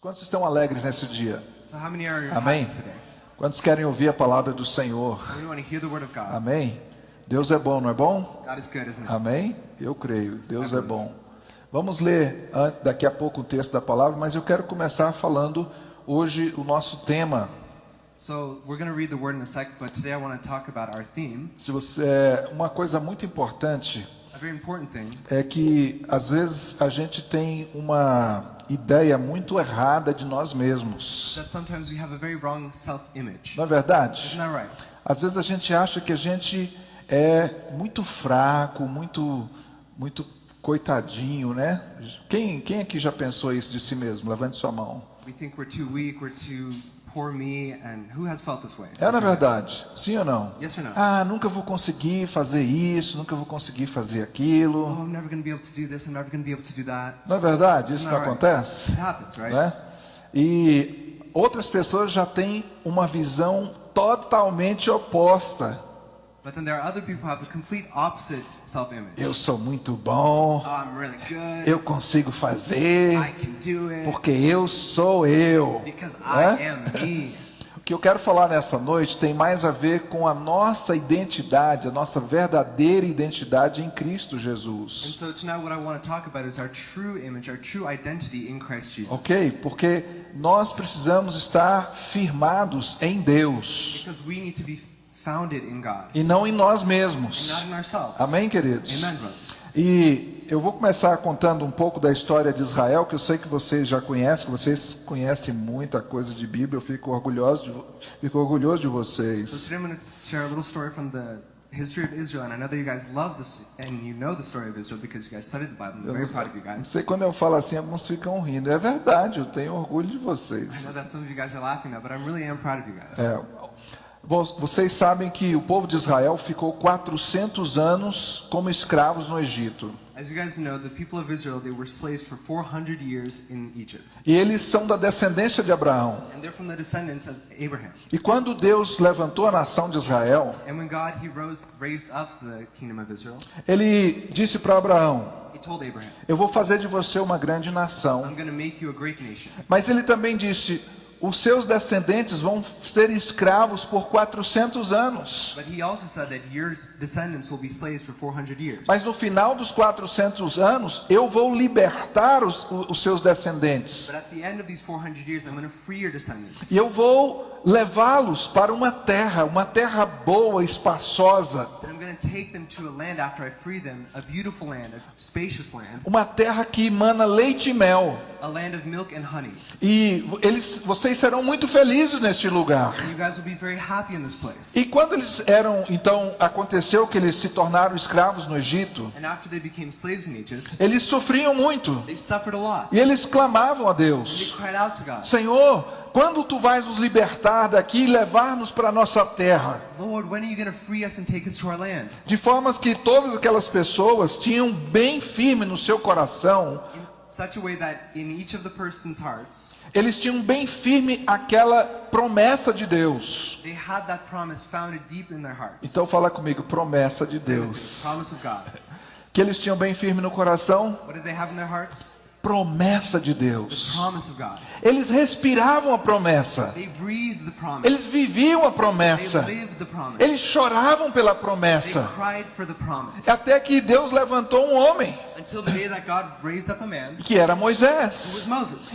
Quantos estão alegres nesse dia? Amém. Quantos querem ouvir a palavra do Senhor? Amém? Deus é bom, não é bom? Amém? Eu creio. Deus é bom. Vamos ler daqui a pouco o texto da palavra, mas eu quero começar falando hoje o nosso tema. So we're going to read the word in a sec, but today I want to talk about our theme. Se você é uma coisa muito importante É que às vezes a gente tem uma ideia muito errada de nós mesmos. that sometimes we have a very wrong self-image. Não é verdade? Às vezes a gente acha que a gente é muito fraco, muito, muito coitadinho, né? Quem, quem aqui já pensou isso de si mesmo? Levante sua mão. We think we're too weak, we're too poor me, and who has felt this way? É na verdade? Sim ou não? Yes or no? Ah, nunca vou conseguir fazer isso, nunca vou conseguir fazer Oh, aquilo. I'm never going to be able to do this, I'm never going to be able to do that. Não é verdade? Isso Não, acontece? It happens, right? Né? E outras pessoas já têm uma visão totalmente oposta. But then there are other people who have a complete opposite self-image. Eu sou muito bom, Oh, I'm really good. eu consigo fazer. I can do it Porque eu sou eu. because? I am me. O que eu quero falar nessa noite tem mais a ver com a nossa identidade, a nossa verdadeira identidade em Cristo And Jesus. so tonight what I want to talk about is our true image, our true identity in Christ Jesus. Ok? Porque nós precisamos estar firmados em Deus Because we need to be e não em nós and mesmos. not in ourselves. Amém, queridos? Amen. E eu vou começar contando um pouco da história de Israel, que eu sei que vocês já conhecem, que vocês conhecem muita coisa de Bíblia. Eu fico orgulhoso de, fico orgulhoso de So vocês. today I'm going to share a little story from the history of Israel, and I know that you guys love this and you know the story of Israel because you guys studied the Bible. I'm very não, proud of you não guys. sei quando eu falo assim, alguns ficam rindo. É verdade, eu tenho orgulho de I vocês. know that some of you guys are laughing now, but I really am proud of you guys. É, vocês sabem que o povo de Israel ficou 400 anos como escravos no Egito. As you guys know, the people of Israel, they were slaves for 400 years in Egypt. E eles são da descendência de Abraão. E quando Deus levantou a nação de Israel, And when God, he rose, raised up the kingdom of Israel, ele disse para Abraão: Eu vou fazer de você uma grande nação. I'm going to make you a great nation. Mas ele também disse: Os seus descendentes vão ser escravos por 400 anos. But he also said that your descendants will be slaves for 400 years. Mas no final dos 400 anos, eu vou libertar os, os seus descendentes. But at the end of these 400 years, I'm going to free your descendants. E eu vou levá-los para uma terra, uma terra boa, espaçosa. And I'm going to take them to a land after I free them, a beautiful land, a spacious land, Uma terra que emana leite e mel. a land of milk and honey. E eles, vocês serão muito felizes neste lugar. And you guys will be very happy in this place. E quando eles eram, então, aconteceu que eles se tornaram escravos no Egito, And after they became slaves in Egypt, eles sofriam muito. they suffered a lot. E eles clamavam a They Deus: cried out to God, Senhor, quando tu vais nos libertar daqui e levar-nos para a nossa terra? Lord, when are you going to free us and take us to our land? De formas que todas aquelas pessoas tinham bem firme no seu coração, In such a way that in each of the person's hearts, eles tinham bem firme aquela promessa de Deus. Então fala comigo, promessa de Deus. Que eles tinham bem firme no coração, Promessa de Deus. Eles respiravam a promessa. Eles viviam a promessa. Eles choravam pela promessa. Até que Deus levantou um homem, que era Moisés.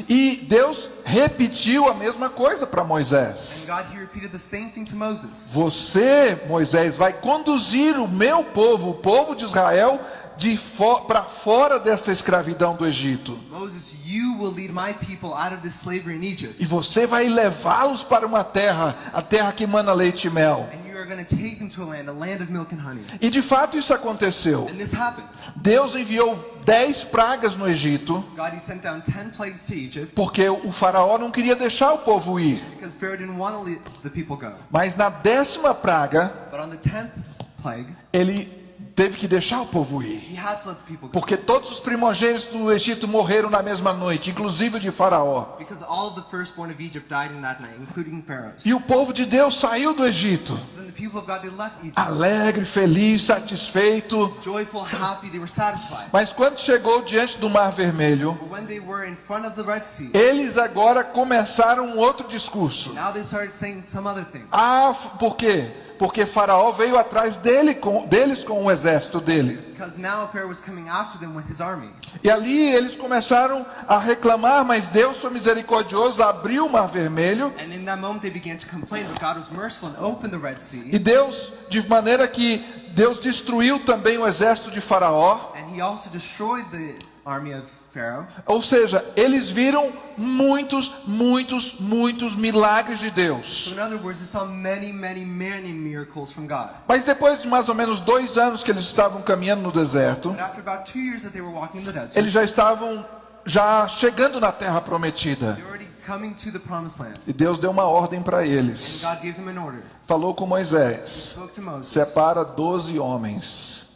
E Deus repetiu a mesma coisa para Moisés. Você, Moisés, vai conduzir o meu povo, o povo de Israel, de fo para fora dessa escravidão do Egito. Moses, you will lead my people out of this slavery in Egypt. E você vai levá-los para uma terra, a terra que mana leite e mel. And you are going to take them to a land, a land of milk and honey. E de fato isso aconteceu. Deus enviou dez pragas no Egito, God, he sent down 10 plagues to Egypt porque o faraó não queria deixar o povo ir. because Pharaoh didn't want to let the people go. Mas na décima praga, But on the 10th plague, ele teve que deixar o povo ir. Porque todos os primogênitos do Egito morreram na mesma noite, inclusive o de Faraó. E o povo de Deus saiu do Egito, alegre, feliz, satisfeito. Mas quando chegou diante do Mar Vermelho, But when they were in front of the Red Sea, eles agora começaram um outro discurso. now they started saying some other thing. Ah, por quê? Porque Faraó veio atrás dele com, deles com o exército dele. E ali eles começaram a reclamar, mas Deus foi misericordioso, abriu o Mar Vermelho. E Deus, de maneira que Deus destruiu também o exército de Faraó. And he also destroyed the army of Pharaoh. Ou seja, eles viram muitos, muitos, muitos milagres de Deus. Mas depois de mais ou menos dois anos que eles estavam caminhando no deserto, eles já estavam já chegando na terra prometida. E Deus deu uma ordem para eles. Falou com Moisés: separa 12 homens.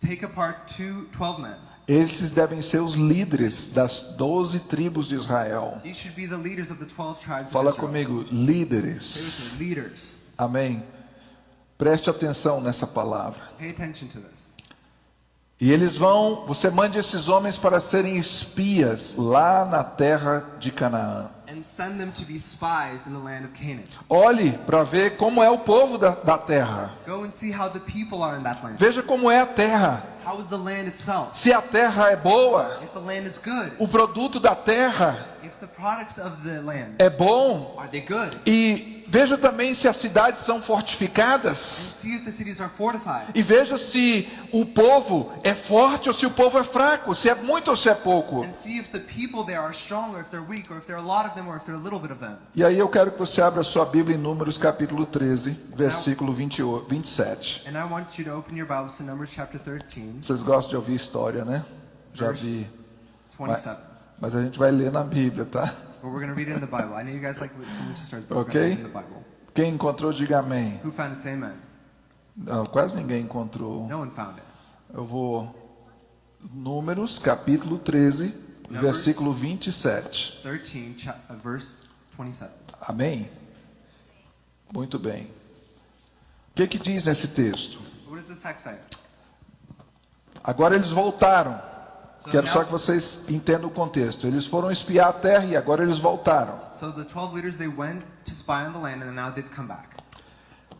Take apart two, 12 men. Esses devem ser os líderes das 12 tribos de Israel. These should be the leaders of the 12 tribes Fala comigo, líderes. Amém. Preste atenção nessa palavra. E eles vão, você mande esses homens para serem espias lá na terra de Canaã. Olhe para ver como é o povo da, da terra. Go and see how the people are in that land. Veja como é a terra. How is the land itself? Se a terra é boa, If the land is good, o produto da terra if the products of the land é bom. are they good? E veja também se as cidades são fortificadas. E veja se o povo é forte ou se o povo é fraco, se é muito ou se é pouco. E aí eu quero que você abra sua Bíblia em Números capítulo 13, versículo 28, 27. And I want you to open your Bibles to Numbers chapter 13, Vocês gostam de ouvir história, né? Já vi. Mas, 27. mas a gente vai ler na Bíblia, tá? But we're going to read it in the Bible. I know you guys like listening to stories, but we're Okay. going to read it in the Bible. Quem encontrou, diga amém. Who found it? Say amen. Não, quase ninguém encontrou. No one found it. Eu vou. Números capítulo 13, versículo 27. 13, cha- uh, verse 27. Amém? Muito bem. O que, que diz nesse texto? So what does this text say? Agora eles voltaram. Quero só que vocês entendam o contexto. Eles foram espiar a terra e agora eles voltaram. So the 12 leaders, they went to spy on the land and now they've come back.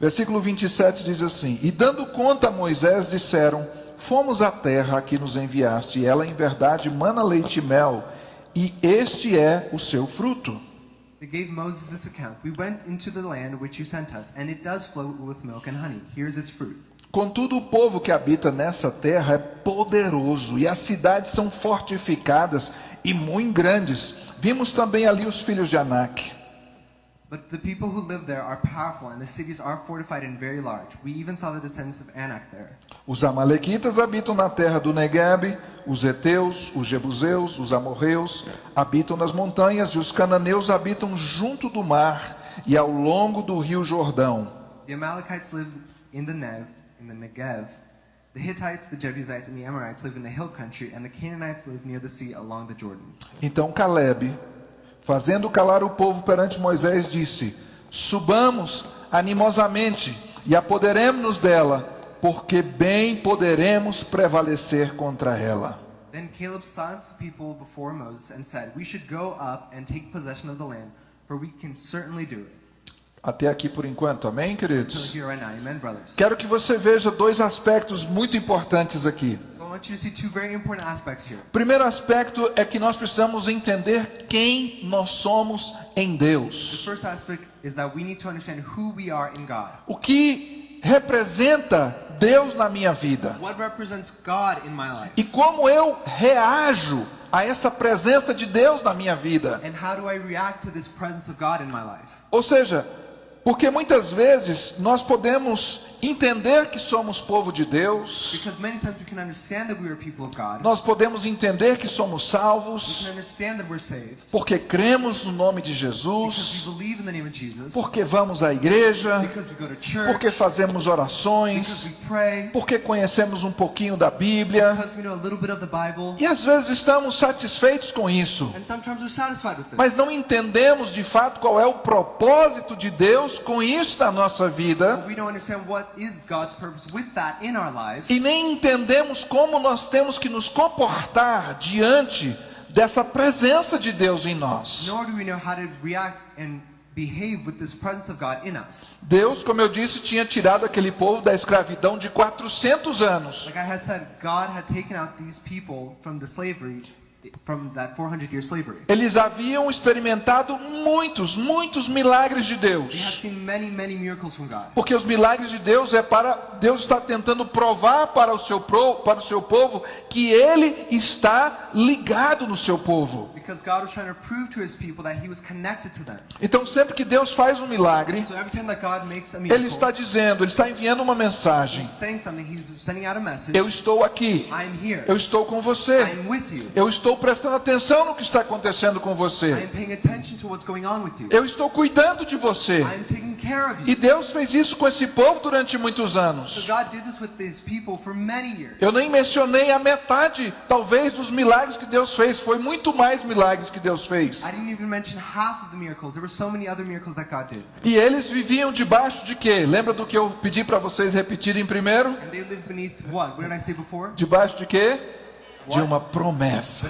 Versículo 27 diz assim: E dando conta a Moisés, disseram: Fomos à terra a que nos enviaste, e ela em verdade mana leite e mel, e este é o seu fruto. They gave Moses this account. We went into the land which you sent us, and it does flow with milk and honey. Here's its fruit. Contudo, o povo que habita nessa terra é poderoso, e as cidades são fortificadas e muito grandes. Vimos também ali os filhos de Anak. But the people who live there are powerful, and the cities are fortified and very large. We even saw the descendants of Anak there. Os amalequitas habitam na terra do Negueb, os heteus, os jebuseus, os amorreus habitam nas montanhas e os cananeus habitam junto do mar e ao longo do rio Jordão. The Amalekites live in the Nev, in the Negev. The Hittites, the Jebusites, and the Amorites live in the hill country, and the Canaanites live near the sea along the Jordan. Então Caleb, fazendo calar o povo perante Moisés, disse: Subamos animosamente e apoderemos-nos dela, porque bem poderemos prevalecer contra ela. Then Caleb silenced the people before Moses and said, We should go up and take possession of the land, for we can certainly do it. Até aqui por enquanto, amém, queridos? Quero que você veja dois aspectos muito importantes aqui. Primeiro aspecto é que nós precisamos entender quem nós somos em Deus. O que representa Deus na minha vida e como eu reajo a essa presença de Deus na minha vida. And how do I react to this presence of God in my life? Ou seja, porque muitas vezes nós podemos entender que somos povo de Deus, nós podemos entender que somos salvos, porque cremos no nome de Jesus, porque vamos à igreja, porque fazemos orações, porque conhecemos um pouquinho da Bíblia, e às vezes estamos satisfeitos com isso. Mas não entendemos de fato qual é o propósito de Deus com isso na nossa vida But we don't understand what is God's purpose with that in our lives. e nem entendemos como nós temos que nos comportar diante dessa presença de Deus em nós. Nor do we know how to react and behave with this presence of God in us. Deus, como eu disse, tinha tirado aquele povo da escravidão de 400 anos. Like I had said, God had taken out these people from the slavery, from that 400 year slavery. Eles haviam experimentado muitos, muitos milagres de They had Deus. seen many, many miracles from God. Porque os milagres de Deus é para Deus está tentando provar para o seu pro- para o seu povo que ele está ligado no seu povo. Because God was trying to prove to his people that he was connected to them. Então sempre que Deus faz um milagre, So every time that God makes a ele está dizendo, ele está enviando uma mensagem. he's saying something, he's sending out a message. Eu estou aqui. I'm here. Eu estou com você. I'm with you. Eu estou prestando atenção no que está acontecendo com você. Eu estou cuidando de você. E. Deus fez isso com esse povo durante muitos anos. Eu nem mencionei a metade, talvez, dos milagres que Deus fez. Foi muito mais milagres que Deus fez. E eles viviam debaixo de quê? Lembra do que eu pedi para vocês repetirem primeiro? And they lived beneath what? What did I say before? Debaixo de quê? De uma promessa.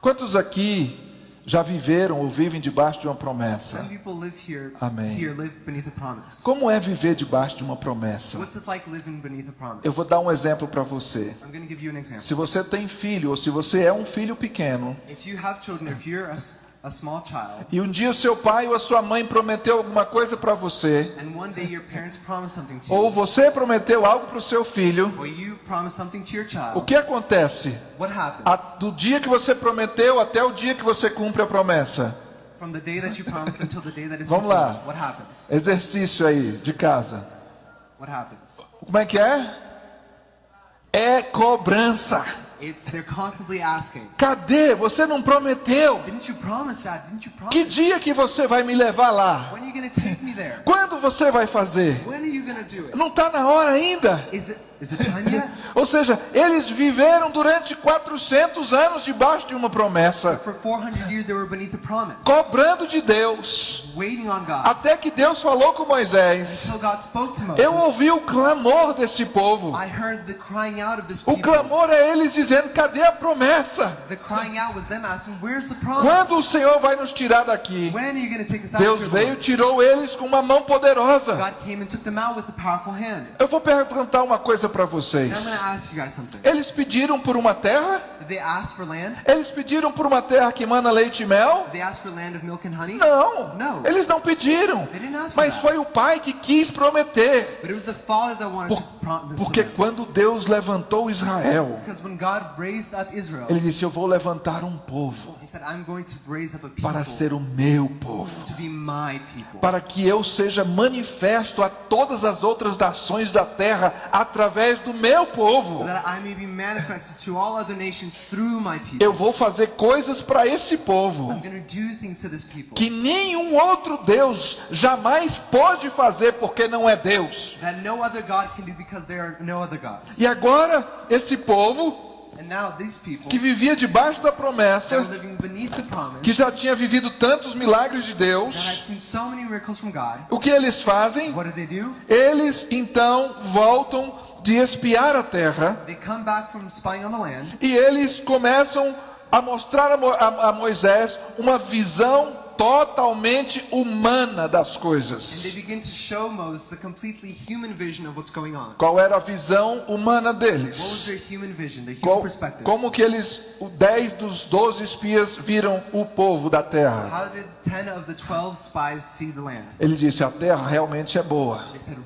Quantos aqui já viveram ou vivem debaixo de uma promessa? Amém. Como é viver debaixo de uma promessa? Eu vou dar um exemplo para você. Se você tem filho ou se você é um filho pequeno E um dia seu pai ou a sua mãe prometeu alguma coisa para você, ou você prometeu algo para o seu filho, o que acontece? what happens? A- do dia que você prometeu até o dia que você cumpre a promessa. Vamos lá. fulfilled, what happens? Exercício aí de casa. Como é que é? É cobrança. It's they're constantly asking, Cadê? Você não prometeu? didn't you promise that? Didn't you promise? Que dia que você vai me levar lá? When are you going to take me there? Quando você vai fazer? When are you going to do it? Não está na hora ainda. Is it is it time yet? Ou seja, eles viveram durante 400 anos debaixo de uma promessa, For 400 years they were beneath the promise, cobrando de Deus, até que Deus falou com Moisés. Until God spoke to Moses. Eu ouvi o clamor desse povo. O clamor é eles dizendo: cadê a promessa? The crying out was them asking, "Where's the promise? Quando o Senhor vai nos tirar daqui? When are you going to take us out?" Deus veio, here, tirou eles com uma mão poderosa. Eu vou perguntar uma coisa para I'm going vocês. Eles pediram por uma terra? Did they ask for land? Eles pediram por uma terra que mana leite e mel? Não, Não. eles não pediram. Mas foi o pai que quis prometer. But it was the Father that wanted Por- to promise porque quando Deus levantou Israel, ele disse: Eu vou levantar um povo He said, "I'm going to raise up a people para ser o meu povo. Para que eu seja manifesto a todas as outras nações da terra através do meu povo. that I may be manifested to all other nations through my people. Eu vou fazer coisas para esse povo I'm going to do things to this people que nenhum outro Deus jamais pode fazer porque não é Deus. that no other God can do because there are no other gods." E agora, esse povo And now these people que vivia debaixo da promessa, que já tinha vivido tantos milagres de Deus, o que eles fazem? Eles então voltam de espiar a terra They come back from spying on the land e eles começam a mostrar a Mo- a a Moisés uma visão totalmente humana das and they coisas. begin to show Moses a completely human vision of what's going on. Qual era a visão humana deles? human vision, Qual- como que eles, o 10 dos 12 espias viram o povo da terra? How did 10 of the 12 spies see the land? Ele disse: a terra realmente é boa. They said,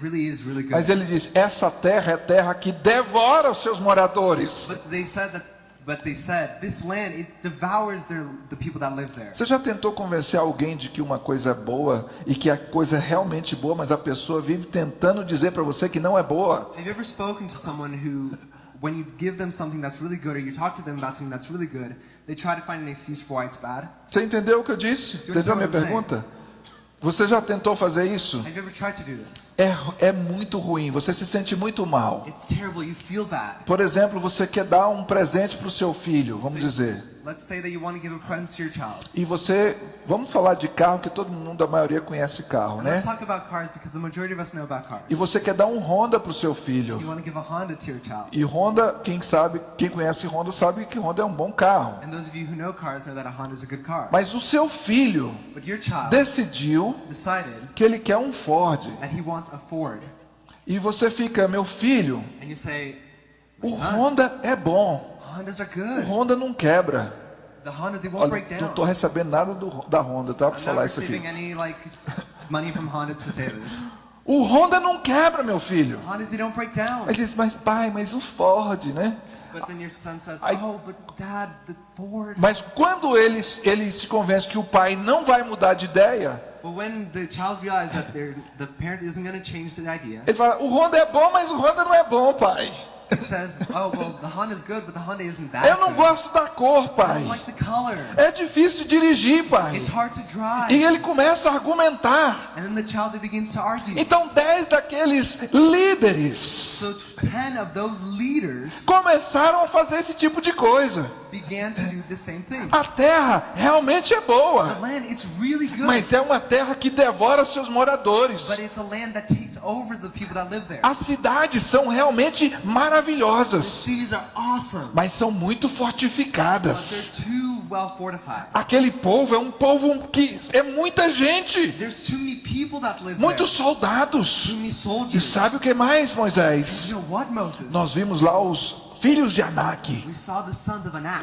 really is really good. Mas ele disse: essa terra é terra que devora os seus moradores. But they said that, But they said, this land, it devours their, the people that live there. Você já tentou convencer alguém de que uma coisa é boa e que a coisa é realmente boa, mas a pessoa vive tentando dizer para você que não é boa? Have you ever spoken to someone who, when you give them something that's really good, or you talk to them about something that's really good, they try to find an excuse for why it's bad? Você entendeu o que eu disse? Entendeu a minha pergunta? Você já tentou fazer isso? É, é muito ruim, você se sente muito mal. Por exemplo, você quer dar um presente para o seu filho, vamos dizer. Let's say that you want to give a present to your child. E você, vamos falar de carro, que todo mundo, a maioria conhece carro, né? let's talk about cars because the majority of us know about cars. E você quer dar um Honda para o seu You filho. want to give a Honda to your child. E Honda, quem sabe, quem conhece Honda sabe que Honda é um bom carro. And those of you who know cars know that a Honda is a good car. Mas o seu filho But your child decidiu decided que ele quer um Ford. that he wants a Ford. E você fica, meu filho, And you say, o "My son, Honda é bom. O. Honda não quebra. Olha, break não estou recebendo nada do, da Honda, tá? Para falar isso aqui. any like money from Honda to say this. O Honda não quebra, meu filho. Hondas. Ele diz, mas pai, mas o Ford, né? But then your son says, I- oh, but dad, the Ford. Mas quando ele, ele se convence que o pai não vai mudar de ideia, But when the child realizes that they're, the parent isn't going to change the idea, ele fala, o Honda é bom, mas o Honda não é bom, pai. Says, oh, well, good, Eu não gosto da cor, pai. like. É difícil dirigir, pai. It's hard to drive. E ele começa a argumentar. And then the child that begins to argue. Então dez daqueles líderes So começaram a fazer esse tipo de coisa. began to do the same thing. A terra realmente é boa, land, really mas é uma terra que devora os seus moradores. but it's a land that takes As cidades são realmente maravilhosas, cities are awesome, mas são muito but fortificadas. they're too well fortified. Aquele povo é um povo que é muita gente, There's too many people that live muitos there. soldados. Too many E sabe o que mais, Moisés? Nós vimos lá os filhos de Anak.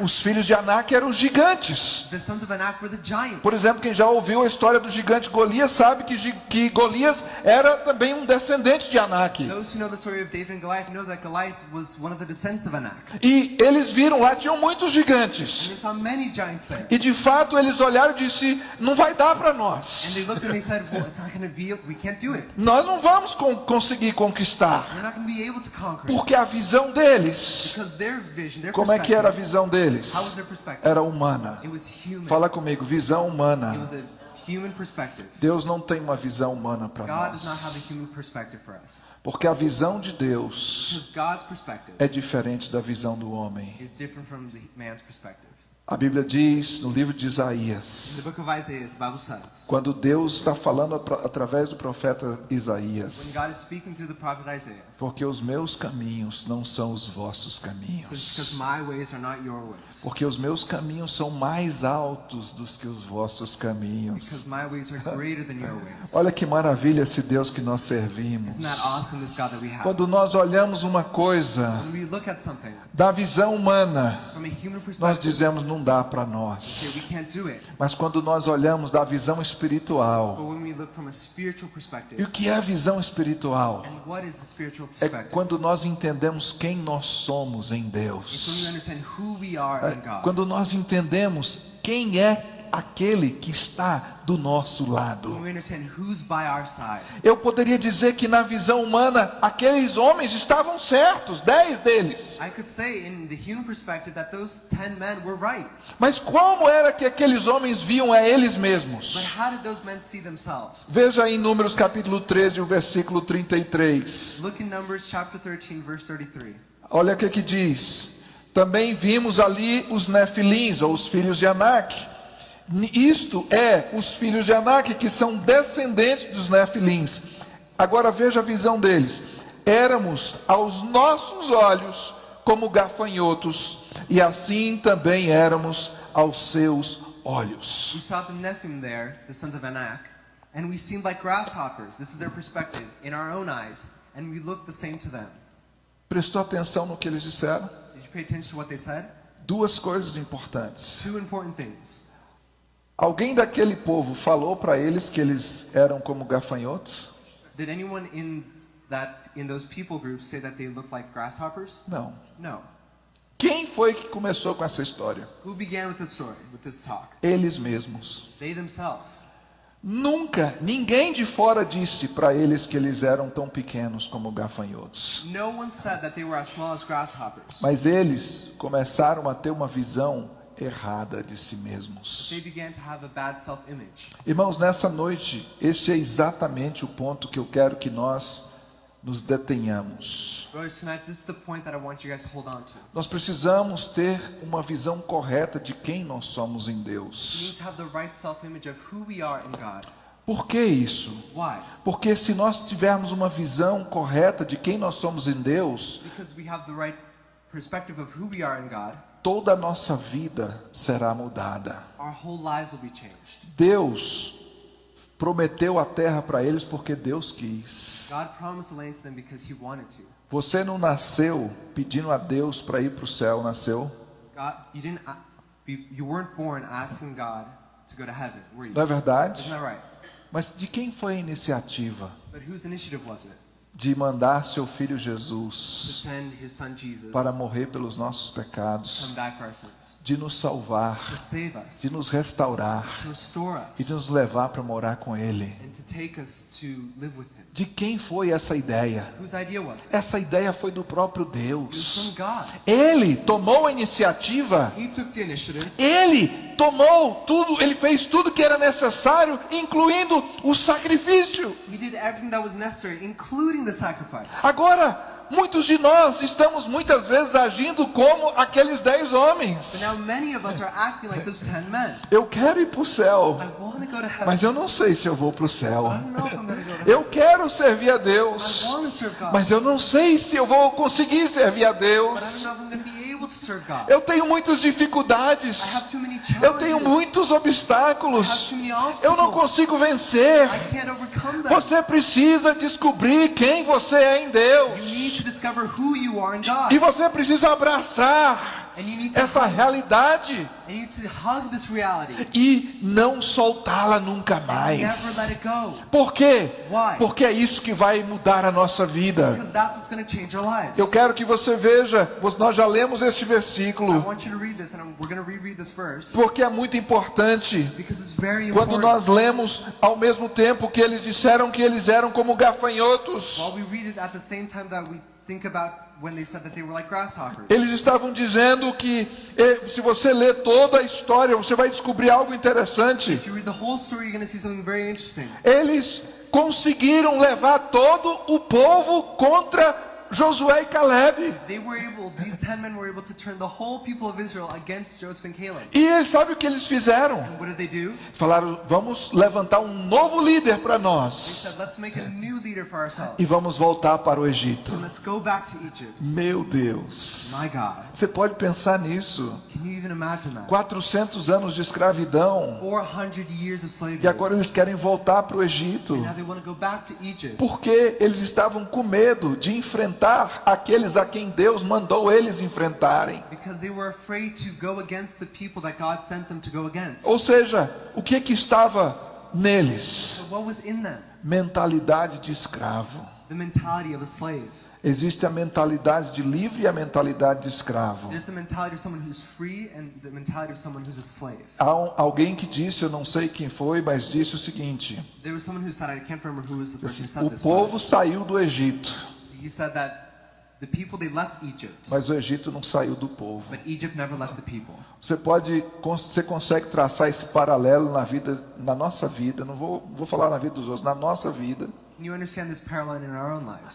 Os filhos de Anak eram gigantes. Por exemplo, quem já ouviu a história do gigante Golias sabe que, que Golias era também um descendente de Anak. E eles viram lá, tinham muitos gigantes. E de fato eles olharam e disse: não vai dar para nós. Nós não vamos con- conseguir conquistar. Porque a visão deles, Como é que era a visão deles? Era humana. Fala comigo, visão humana. Deus não tem uma visão humana para nós. Porque a visão de Deus é diferente da visão do homem. A Bíblia diz no livro de Isaías, quando Deus está falando atra- através do profeta Isaías, porque os meus caminhos não são os vossos caminhos. Porque os meus caminhos são mais altos do que os vossos caminhos. Olha que maravilha esse Deus que nós servimos. Quando nós olhamos uma coisa da visão humana, nós dizemos não dá para nós. Mas quando nós olhamos da visão espiritual, e o que é a visão espiritual? É quando nós entendemos quem nós somos em Deus. É quando nós entendemos quem é aquele que está do nosso lado. Eu poderia dizer que na visão humana, aqueles homens estavam certos, dez deles. I could say in the human perspective that those ten men were right. Mas como era que aqueles homens viam a eles mesmos? Veja aí em Números capítulo 13, o versículo 33. Look in Numbers chapter 13, verse 33. Olha o que que diz. Também vimos ali os Nefilins, ou os filhos de Anak. Isto é os filhos de Anak que são descendentes dos Nefilins. Agora veja a visão deles. Éramos aos nossos olhos como gafanhotos, e assim também éramos aos seus olhos. We saw the Nephilim there, the sons of Anak, and we seemed like grasshoppers. This is their perspective in our own eyes, and we looked the same to them. Prestou atenção no que eles disseram? Did you pay attention to what they said? Duas coisas importantes. Two important things. Alguém daquele povo falou para eles que eles eram como gafanhotos? Did anyone in that in those people groups say that they looked like grasshoppers? Não. No. Quem foi que começou com essa história? Who began with this story, with this talk? Eles mesmos. They themselves. Nunca ninguém de fora disse para eles que eles eram tão pequenos como gafanhotos. No one said that they were as small as grasshoppers. Mas eles começaram a ter uma visão errada de si mesmos. Irmãos, nessa noite, esse é exatamente o ponto que eu quero que nós nos detenhamos. Nós precisamos ter uma visão correta de quem nós somos em Deus. Por que isso? Porque se nós tivermos uma visão correta de quem nós somos em Deus, Toda a nossa vida será mudada. Deus prometeu a terra para eles porque Deus quis. Você não nasceu pedindo a Deus para ir para o céu, nasceu? Não é verdade? Mas de quem foi a iniciativa De mandar seu filho Jesus para morrer pelos nossos pecados, de nos salvar, de nos restaurar e de nos levar para morar com Ele? De quem foi essa ideia? Essa ideia foi do próprio Deus. Ele tomou a iniciativa. Ele tomou tudo, ele fez tudo que era necessário, incluindo o sacrifício. He did everything that was necessary, including the sacrifice. Agora, muitos de nós estamos muitas vezes agindo como aqueles dez homens. Eu quero ir para o céu, mas eu não sei se eu vou para o céu. Eu quero servir a Deus, mas eu não sei se eu vou conseguir servir a Deus. Eu tenho muitas dificuldades. Eu tenho muitos obstáculos. Eu não consigo vencer. Você precisa descobrir quem você é em Deus. E você precisa abraçar Esta realidade. E não soltá-la nunca mais. Por quê? Porque é isso que vai mudar a nossa vida. Eu quero que você veja, nós já lemos este versículo, porque é muito importante. Quando nós lemos ao mesmo tempo que eles disseram que eles eram como gafanhotos, While we read it at the same time that we think about when they said that they were like grasshoppers. eles estavam dizendo que eh, se você ler toda a história, você vai descobrir algo interessante. Eles conseguiram levar todo o povo contra Josué e Caleb. They were able, these ten men were able to turn the whole people of Israel against Joseph and Caleb. E eles sabe o que eles fizeram? And what did they do? Falaram: "Vamos levantar um novo líder para They nós said, let's make a new leader for ourselves. e vamos voltar para o Egito." And let's go back to Egypt. Meu Deus. My God. Você pode pensar nisso? Can you even imagine that? 400 anos de escravidão 400 years of slavery. e agora eles querem voltar para o Egito. And now they want to go back to Egypt. Porque eles estavam com medo de enfrentar aqueles a quem Deus mandou eles enfrentarem. Because they were afraid to go against the people that God sent them to go against. Ou seja, o que que estava neles? Mentalidade de escravo. The mentality of a slave. Existe a mentalidade de livre e a mentalidade de escravo. Há um- alguém que disse, eu não sei quem foi, mas disse o seguinte: There was someone who said, I can't remember who was the person assim, who said o povo saiu do Egito, but He said that the people, they left Egypt. mas o Egito não saiu do povo. But Egypt never left the people. Você pode, você consegue traçar esse paralelo na vida, na nossa vida. Não vou, vou falar na vida dos outros, na nossa vida.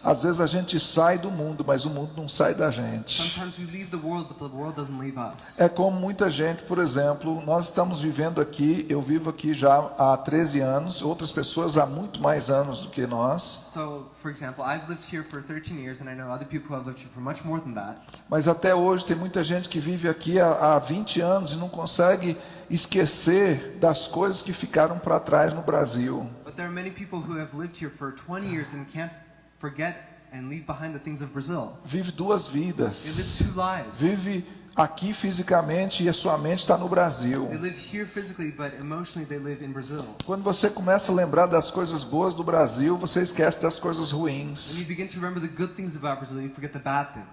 Às vezes a gente sai do mundo, mas o mundo não sai da gente. Sometimes we leave the world, but the world doesn't leave us. É como muita gente, por exemplo, nós estamos vivendo aqui, eu vivo aqui já há 13 anos, outras pessoas há muito mais anos do que nós, So, for example, I've lived here for 13 years, and I know other people who have lived here for much more than that. mas até hoje tem muita gente que vive aqui há, há 20 anos e não consegue esquecer das coisas que ficaram para trás no Brasil. But there are many people who have lived here for 20 years and can't forget and leave behind the things of Brazil. Vive duas vidas. Vive aqui fisicamente e a sua mente está no Brasil. Quando você começa a lembrar das coisas boas do Brasil, você esquece das coisas ruins.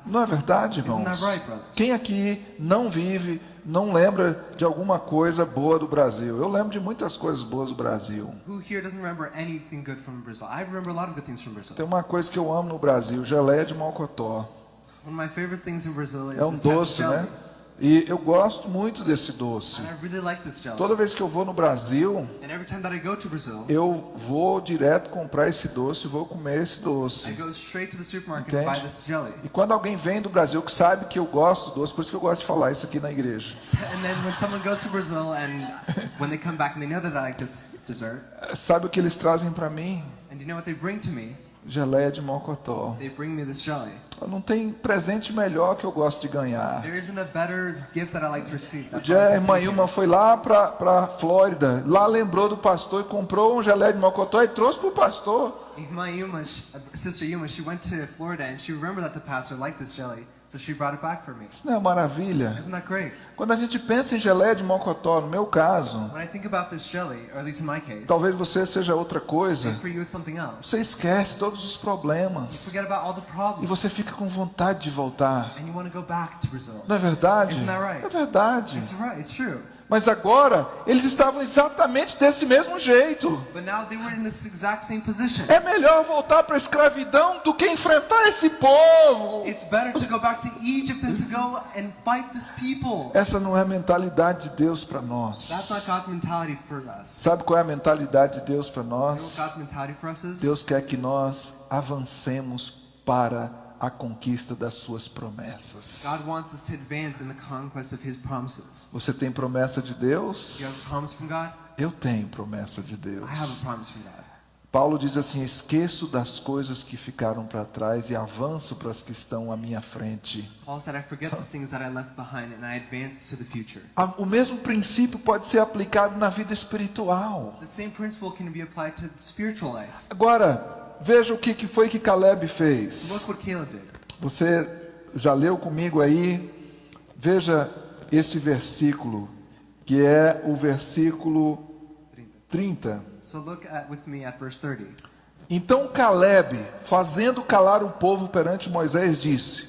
Não é verdade, irmãos? Right? Quem aqui não vive, não lembra de alguma coisa boa do Brasil? Eu lembro de muitas coisas boas do Brasil. Tem uma coisa que eu amo no Brasil, geleia de mocotó. One of my favorite things in Brazil is É um doce, né? E eu gosto muito desse doce. And I really like this jelly. Toda vez que eu vou no Brasil, And every time that I go to Brazil, eu vou direto comprar esse doce e vou comer esse I doce. go straight to the supermarket and buy Entende? this jelly. E quando alguém vem do Brasil que sabe que eu gosto do doce, por isso que eu gosto de falar isso aqui na igreja. And then when someone goes to Brazil and when they come back and they know that I like this dessert, Sabe o que eles trazem para mim? Geleia de mocotó. They bring me this jelly. Não tem presente melhor que eu gosto de ganhar. There isn't a better gift that I like to receive. O That's dia why I a like irmã Ilma foi lá para Flórida, lá lembrou do pastor e comprou um geleia de mocotó e trouxe para o pastor. Yuma, sh- uh, sister Yuma, she went to Florida and she remembered that the pastor liked this jelly, so she brought it back for me. Isso não é maravilha? Isn't that great? Quando a gente pensa em geleia de mocotó, no meu caso, When I think about this jelly, or at least in my case, talvez você seja outra coisa, for you it's something else. você esquece todos os You problemas forget about all the e problems, você fica com vontade de voltar. and you want to go back to Brazil. Não é verdade? Isn't that right? É verdade. It's right, it's true. Mas agora, eles estavam exatamente desse mesmo jeito. É melhor voltar para a escravidão do que enfrentar esse povo. Essa não é a mentalidade de Deus para nós. Sabe qual é a mentalidade de Deus para nós? Deus quer que nós avancemos para a conquista das suas promessas. God wants us to advance in the conquest of His promises. Você tem promessa de Do you have Deus? a promise from God? Eu tenho promessa de Deus. I have a promise from God. Paulo diz assim: esqueço das coisas que ficaram para trás e avanço para as que estão à minha frente. Paul said, I forget the things that I left behind and I advance to the future. A- O mesmo princípio pode ser aplicado na vida espiritual. The same principle can be applied to spiritual life. Agora, veja o que que foi que Caleb fez. Você já leu comigo aí? Veja esse versículo, que é o versículo 30. So look at with me at verse 30. Então Caleb, fazendo calar o povo perante Moisés, disse: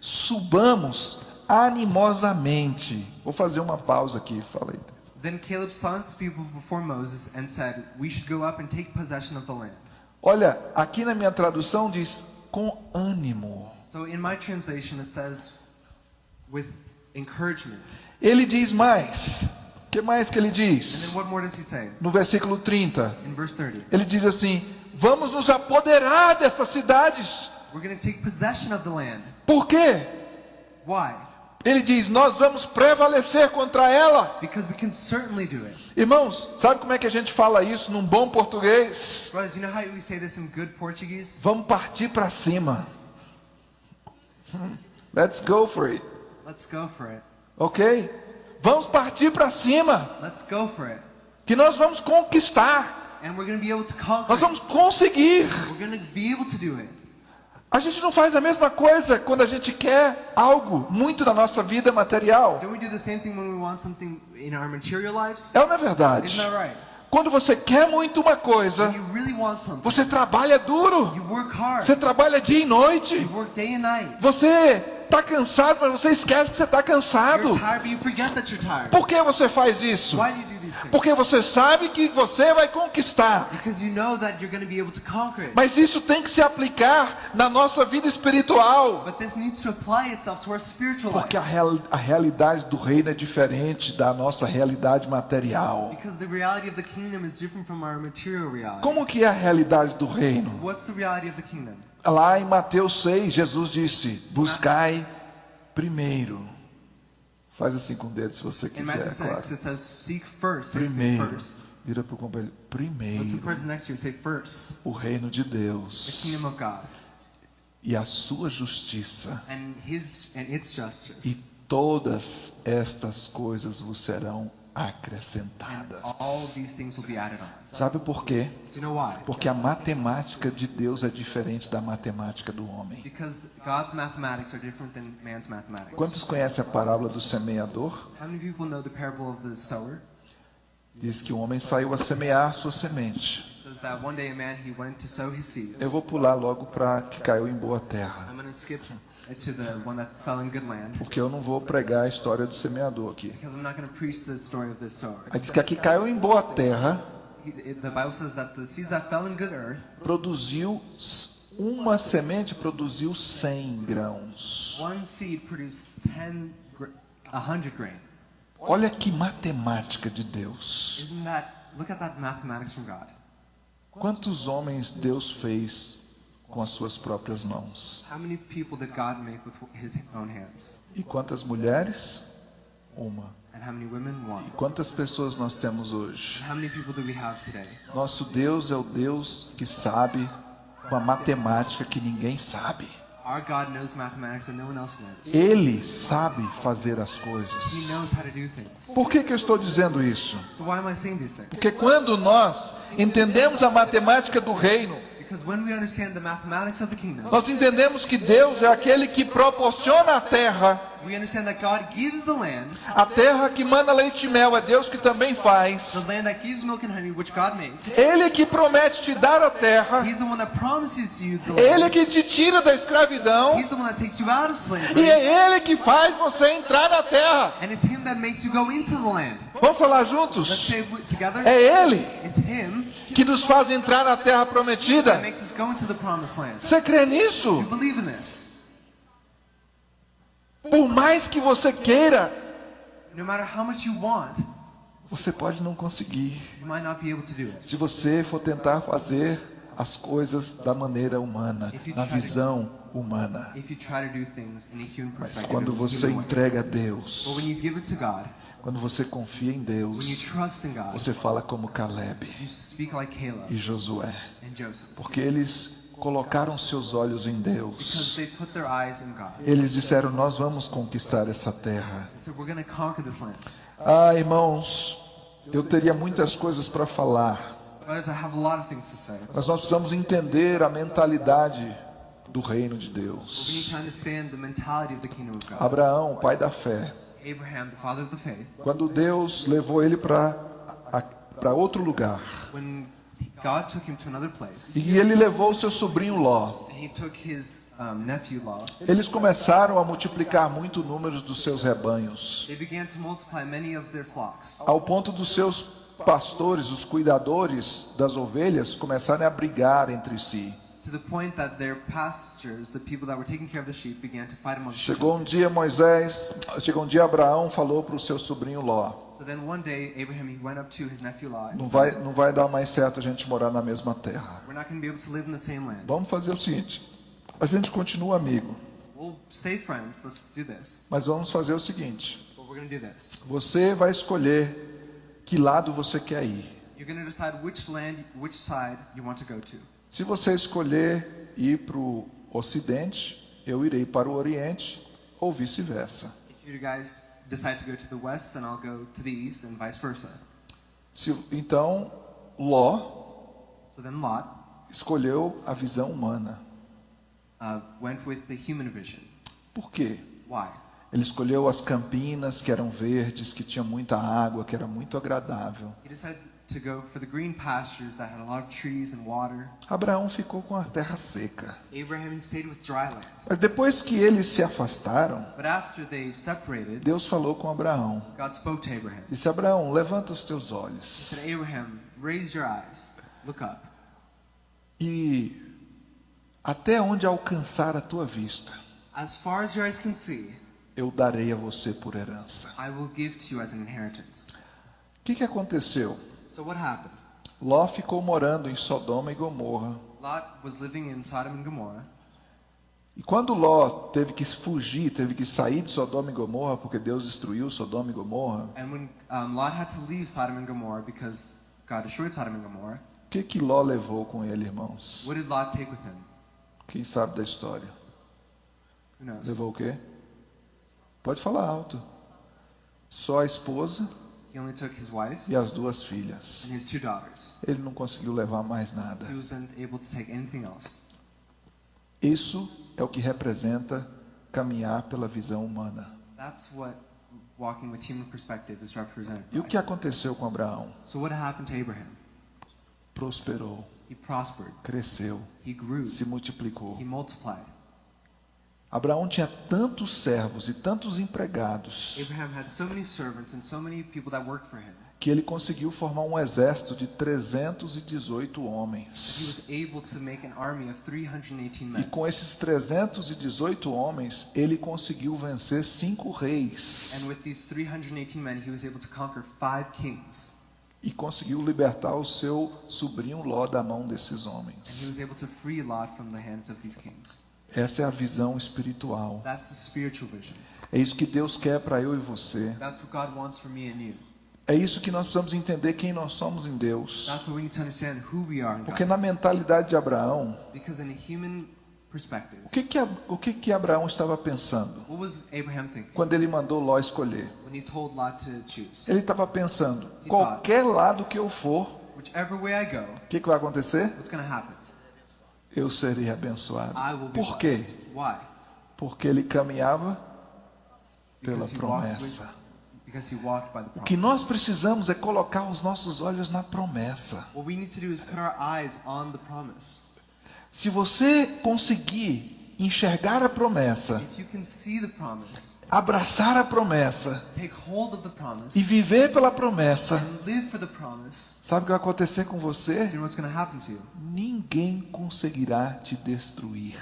Subamos animosamente. Vou fazer uma pausa aqui, falei. Then Caleb summoned the people before Moses and said, We should go up and take possession of the land. Olha, aqui na minha tradução diz com ânimo. So in my translation it says, with encouragement. Ele diz mais. O que mais que ele And diz? then what more does he say? No versículo 30. In verse 30. Ele diz assim: Vamos nos apoderar dessas cidades. We're going to take possession of the land. Por quê? Why? Ele diz: Nós vamos prevalecer contra ela. Because we can certainly do it. Irmãos, sabe como é que a gente fala isso num bom português? Brothers, you know how we say this in good Portuguese? Vamos partir para cima. Let's go for it. Let's go for it. Ok? Vamos partir para cima. Let's go for it. Que nós vamos conquistar. And we're going to be able to conquer Nós vamos conseguir. We're be able to do it. A gente não faz a mesma coisa quando a gente quer algo muito na nossa vida material. É é verdade? Right? Quando você quer muito uma coisa, really você trabalha duro. Você trabalha dia e noite. Você está cansado, mas você esquece que você está cansado. Tired. Por que você faz isso? Porque você sabe que você vai conquistar. Because you know that you're going to be able to conquer it. Mas isso tem que se aplicar na nossa vida espiritual. But this needs to apply itself to our spiritual Porque life. a, real- a realidade do reino é diferente da nossa realidade material. Because the reality of the kingdom is different from our material reality. Como que é a realidade do reino? What's the reality of the kingdom? Lá em Mateus 6, Jesus disse: Buscai primeiro. Faz assim com o dedo se você In quiser, Matthew é 6, claro. it says, seek first. Say Primeiro. first. Vira para o companheiro. Go to the Primeiro, person next to you and say first. o reino de The Deus kingdom of God e a sua justiça, and His and its justice. e todas estas coisas vos serão acrescentadas. Sabe por quê? Porque a matemática de Deus é diferente da matemática do homem. Quantos conhecem a parábola do semeador? Diz que o homem saiu a semear sua semente. Eu vou pular logo para que caiu em boa terra, I'm going to skip to the one that fell in good land porque eu não vou pregar a história do semeador aqui. because I'm not going to preach the story of this sower. Aí diz que aqui caiu em boa terra, produziu uma semente produziu 100 grãos. one seed produced 10, gr- a 100 grain. Olha que matemática de Deus. Isn't that, look at that mathematics from God. Quantos homens Deus fez com as suas próprias mãos? E quantas mulheres? Uma. E quantas pessoas nós temos hoje? Nosso Deus é o Deus que sabe uma matemática que ninguém sabe. Ele sabe fazer as coisas. Por que, que eu estou dizendo isso? Porque quando nós entendemos a matemática do reino, Because when we understand the mathematics of the kingdom, nós entendemos que Deus é aquele que proporciona a terra, a terra que manda leite e mel é Deus que também faz. Ele que promete te dar a terra, ele que te tira da escravidão. E é ele que faz você entrar na terra. Vamos falar juntos? É ele. It's Him que nos faz entrar na terra prometida. Você crê nisso? Por mais que você queira, você pode não conseguir. Se você for tentar fazer as coisas da maneira humana, na visão humana. Mas quando você entrega a Deus, quando você confia em Deus, você fala como Caleb e Josué, porque eles colocaram seus olhos em Deus. Eles disseram: Nós vamos conquistar essa terra. Ah, irmãos, eu teria muitas coisas para falar, mas nós precisamos entender a mentalidade do reino de Deus. Abraão, pai da fé, Abraham, the father of the faith, quando Deus levou ele para outro lugar, when God took him to another place, e ele levou seu sobrinho Ló, eles começaram a multiplicar muito o número dos seus rebanhos, they began to multiply many of their flocks, ao ponto dos seus pastores, os cuidadores das ovelhas, começarem a brigar entre si. To the point that their pastors, the people that were taking care of the sheep, began to fight amongst each other. Chegou um dia Moisés, chegou um dia Abraão falou para o seu sobrinho Ló: So then one day, Abraham he went up to his nephew Lot. não vai, não vai dar mais certo a gente morar na mesma terra. We're not going to be able to live in the same land. Vamos fazer o seguinte: a gente continua amigo, We'll stay friends. Let's do this. mas vamos fazer o seguinte: But we're going to do this. você vai escolher que lado você quer ir. You're going to decide which land, which side you want to go to. Se você escolher ir para o Ocidente, eu irei para o Oriente, ou vice-versa. Então, Ló So then Lot escolheu a visão humana. uh, went with the human vision. Por quê? Why? Ele escolheu as campinas que eram verdes, que tinha muita água, que era muito agradável. He decided to go for the green pastures that had a lot of trees and water. Abraão ficou com a terra seca. Mas depois que eles se afastaram, But after they separated, Deus falou com Abraão. Disse: Abraão, levanta os teus olhos. said, Abraham, raise your eyes, look up, E até onde alcançar a tua vista, eu darei a você por herança. O que, que aconteceu? So what happened? Ló ficou morando em Sodoma e Gomorra. Lot was living in Sodom and Gomorrah. E quando Ló teve que fugir, teve que sair de Sodoma e Gomorra, porque Deus destruiu Sodoma e Gomorra, And when um, Lot had to leave Sodom and Gomorrah because God destroyed Sodom and Gomorrah, o que, que Ló levou com ele, irmãos? what did Lot take with him? Quem sabe da história? Who knows? Levou o quê? Pode falar alto. Só a esposa He only took his wife e as duas filhas. and his two daughters. Ele não conseguiu levar mais nada. He wasn't able to take anything else. Isso é o que representa caminhar pela visão humana. That's what walking with human perspective is represented. E o que aconteceu com Abraão? So what happened to Abraham? Prosperou, He prospered. cresceu, He grew. se multiplicou. Abraão tinha tantos servos e tantos empregados que ele conseguiu formar um exército de 318 He homens. was able to make an army of 318 E com esses 318 homens, ele conseguiu vencer cinco reis And with these 318 men, he was able to conquer five kings. e conseguiu libertar o seu sobrinho Ló da mão desses homens. Essa é a visão espiritual. É isso que Deus quer para eu e você. É isso que nós precisamos entender quem nós somos em Deus. Porque na mentalidade de Abraão, o que que, o que que Abraão estava pensando quando ele mandou Ló escolher? Ele estava pensando, qualquer lado que eu for, o que, que vai acontecer? what's going to happen? Eu serei abençoado. Por quê? Porque ele caminhava pela promessa. O que nós precisamos é colocar os nossos olhos na promessa. Se você conseguir enxergar a promessa, Abraçar a promessa promise, e viver pela promessa, promise, sabe o que vai acontecer com você? Ninguém conseguirá te destruir.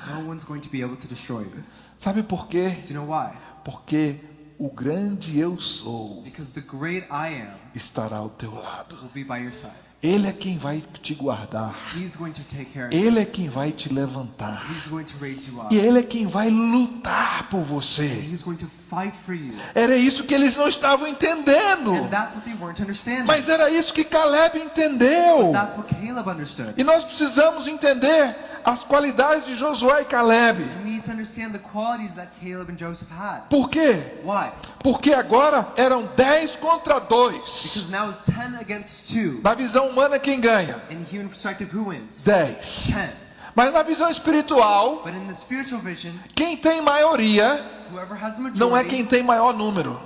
Sabe por quê? Do you know why? Porque o grande eu sou estará ao teu lado. Ele é quem vai te guardar. Ele é quem vai te levantar. E Ele é quem vai lutar por você. Era isso que eles não estavam entendendo. Mas era isso que Caleb entendeu. E nós precisamos entender as qualidades de Josué e Caleb. Por quê? Why? Porque agora eram 10 contra 2. Because now it's 10 against 2. Na visão humana, quem ganha? In human perspective, who wins? 10. 10. Mas na visão espiritual, vision, quem tem maioria não é quem tem maior número,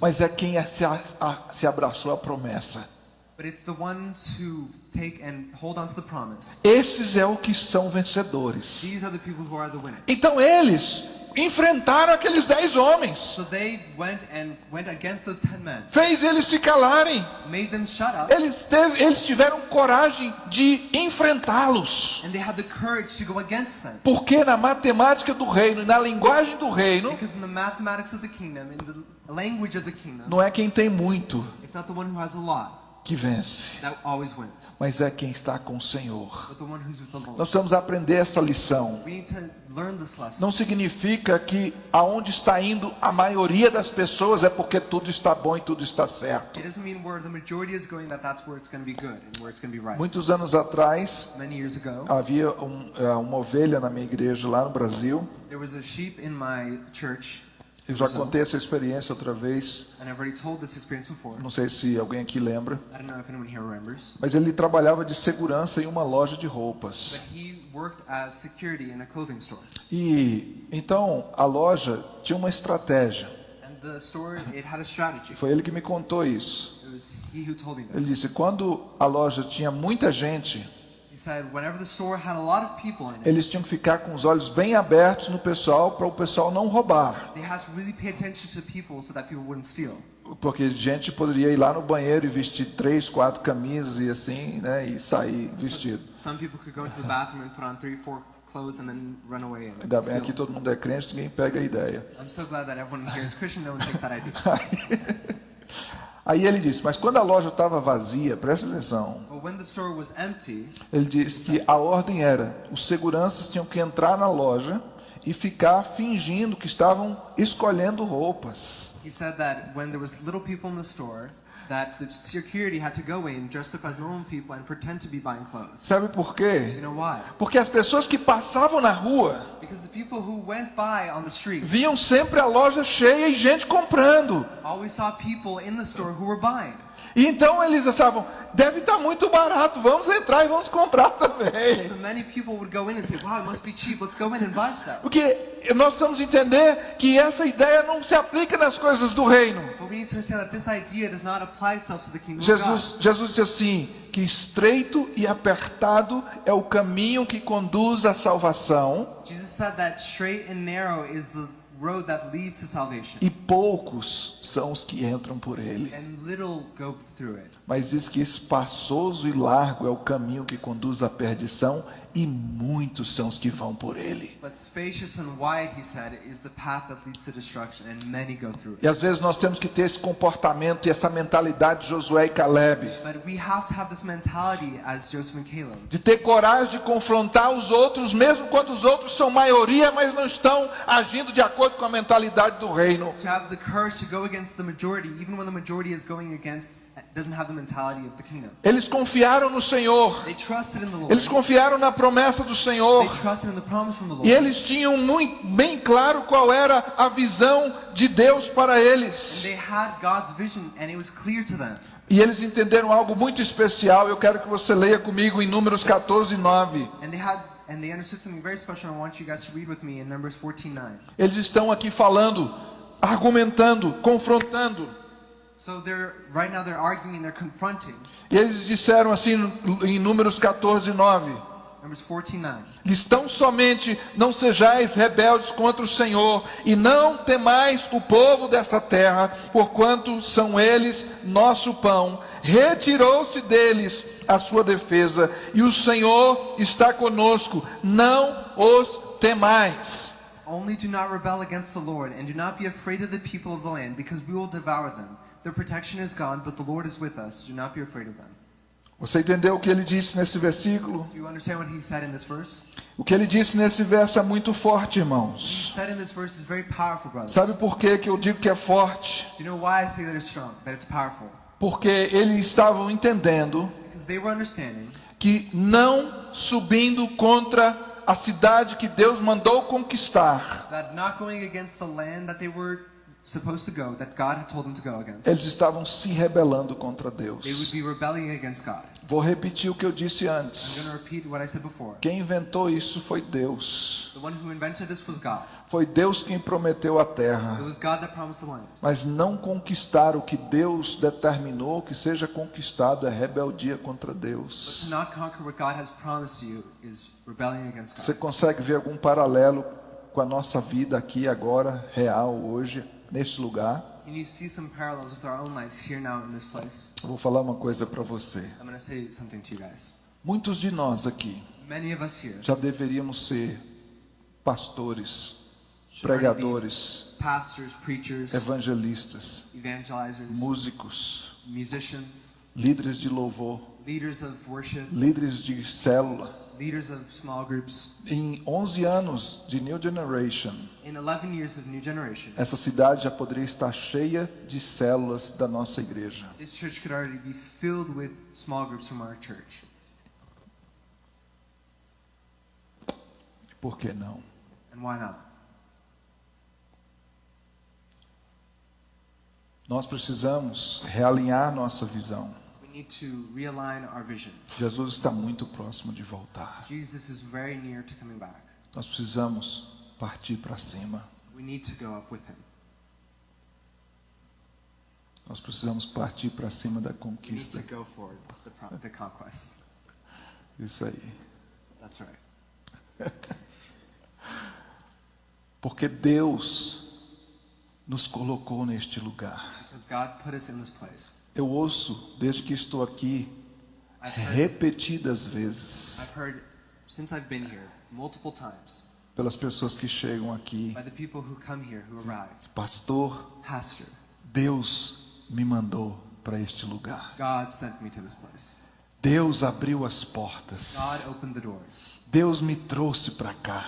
mas é quem se, a- a- se abraçou a promessa. But it's the ones who take and hold on to the promise. Esses é o que são vencedores. These are the people who are the winners. Então eles enfrentaram aqueles dez homens, So they went and went against those 10 men, fez eles se calarem. made them shut up, Eles, teve- eles tiveram coragem de enfrentá-los. and they had the courage to go against them. Porque na matemática do reino e na linguagem do reino, Because in the mathematics of the kingdom, in the language of the kingdom, não é quem tem muito que vence, mas é quem está com o Senhor. Nós precisamos aprender essa lição. Não significa que aonde está indo a maioria das pessoas é porque tudo está bom e tudo está certo. Muitos anos atrás, havia um, eh, uma ovelha na minha igreja lá no Brasil. there was a sheep in my church, Eu já contei essa experiência outra vez. Não sei se alguém aqui lembra. Mas ele trabalhava de segurança em uma loja de roupas. but he worked as security in a clothing store. E então a loja tinha uma estratégia. And the store, it had a strategy. Foi ele que me contou isso. Ele disse: quando a loja tinha muita gente, Eles tinham que ficar com os olhos bem abertos no pessoal para o pessoal não roubar. they had to really pay attention to people so that people wouldn't steal. Porque gente poderia ir lá no banheiro e vestir três, quatro camisas e assim, né, e sair vestido. Some people could go into the bathroom and put on three, four clothes and then run away and Ainda bem aqui todo mundo é crente, ninguém pega a ideia. I'm so glad that everyone here is Christian. No one takes that idea. Aí ele disse: Mas quando a loja estava vazia, presta atenção. Empty, Ele disse que a ordem era: os seguranças tinham que entrar na loja e ficar fingindo que estavam escolhendo roupas. he said that when there was little people in the store, that the security had to go in dressed up as normal people and pretend to be buying clothes. Sabe por quê? you know why? Porque as pessoas que passavam na rua Because the people who went by on the street viam sempre a loja cheia e gente comprando. always saw people in the store who were buying. E então eles achavam, deve estar muito barato, vamos entrar e vamos comprar também. So many people would go in and say, wow, it must be cheap. Let's go in and buy stuff. Porque nós precisamos entender que essa ideia não se aplica nas coisas do reino. But we need to understand that this idea does not apply itself to the kingdom of Jesus, Jesus disse assim: que estreito e apertado é o caminho que conduz à salvação. Jesus said that straight and narrow is the road that leads to salvation. e poucos são os que entram por ele. And little go through it. Mas diz que espaçoso e largo é o caminho que conduz à perdição, e muitos são os que vão por ele. But spacious and wide, he said, is the path that leads to destruction, and many go through it. E às vezes nós temos que ter esse comportamento e essa mentalidade de Josué e Caleb. de ter coragem de confrontar os outros, mesmo quando os outros são maioria, mas não estão agindo de acordo com a mentalidade do reino. To have the courage to go against the majority, even when the majority is going against, Eles confiaram no Senhor, They trusted in the Lord. eles confiaram na promessa do Senhor. They trusted in the promise from the E Lord. eles tinham muito bem claro qual era a visão de Deus para And eles. they had God's vision, and it was clear to them. E eles entenderam algo muito especial. Eu quero que você leia comigo em Números 14, 9. And they had, and they understood something very special. I want you guys to read with me in Numbers 14:9. Eles estão aqui falando, argumentando, confrontando. So they're right now they're arguing, they're confronting. E eles disseram assim em Números 14, 9. Numbers 14:9. Lhes tão somente não sejais rebeldes contra o Senhor, e não temais o povo desta terra, porquanto são eles nosso pão. Retirou-se deles a sua defesa, e o Senhor está conosco, não os temais. Only do not rebel against the Lord, and do not be afraid of the people of the land, because we will devour them. Their protection is gone, but the Lord is with us. Do not be afraid of them. Você entendeu o que ele disse nesse versículo? Do you understand what he said in this verse? O que ele disse nesse verso é muito forte, What he irmãos. said in this verse is very powerful, brothers. Sabe por que que eu digo que é forte? Do you know why I say that it's strong, that it's powerful? Porque eles estavam entendendo Because they were understanding que não subindo contra a cidade que Deus mandou conquistar, that not going against the land that they were go, that God had told them to go against, eles estavam se rebelando contra Deus. be rebelling against God. Vou repetir o que eu disse I'm antes. going to repeat what I said before. Quem inventou isso foi Deus. The one who invented this was God. Foi Deus quem prometeu a It terra. was God that promised the land. Mas não conquistar o que Deus determinou que seja conquistado é rebeldia contra Deus. not conquer what God has promised you is rebelling against Você consegue ver algum paralelo com a nossa vida aqui agora, real, hoje, neste lugar? Vou falar uma coisa para você. I'm going to say something to you guys. Muitos de nós aqui Many of us here, já deveríamos ser pastores, pregadores, pastors, preachers, evangelistas, músicos, líderes de louvor, worship, líderes de célula. Leaders of small groups. Em 11 anos de New Generation, In 11 years of New Generation, essa cidade já poderia estar cheia de células da nossa igreja. this church could already be filled with small groups from our church. Por que não? And why not? Nós precisamos realinhar nossa visão. We need to realign our vision. Jesus está muito próximo de voltar. Nós precisamos partir para cima. We need to go up with him. Nós precisamos partir para cima da We need conquista. Isso aí. Porque Deus nos colocou neste lugar. Eu ouço, desde que estou aqui, repetidas vezes, I've heard since I've been here multiple times pelas pessoas que chegam aqui: by the people who come here, who arrive. Pastor, Deus me mandou para este lugar. Deus abriu as portas. Deus me trouxe para cá.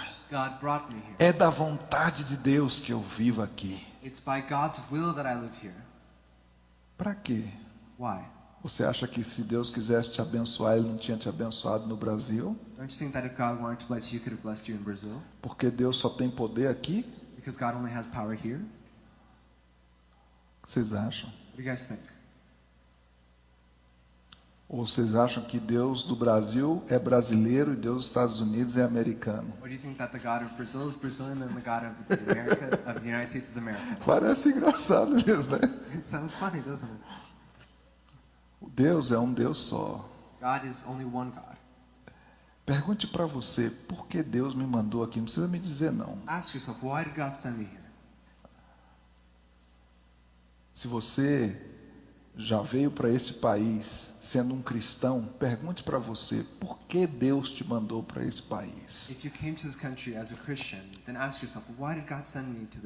É da vontade de Deus que eu vivo aqui. It's by God's will that I live here. Para quê? Why? Você acha que se Deus quisesse te abençoar, Ele não tinha te abençoado no Brasil? Don't you think that if God wanted to bless you, He could have blessed you in Brazil? Porque Deus só tem poder aqui? Because God only has power here? O que vocês acham? What do you guys think? Ou vocês acham que Deus do Brasil é brasileiro e Deus dos Estados Unidos é americano? Parece engraçado mesmo, né? It sounds funny, doesn't it? O Deus é um Deus só. God is only one God. Pergunte para você, por que Deus me mandou aqui? Não precisa me dizer não. Ask yourself, why did God send me here? Se você já veio para esse país sendo um cristão, pergunte para você, por que Deus te mandou para esse país?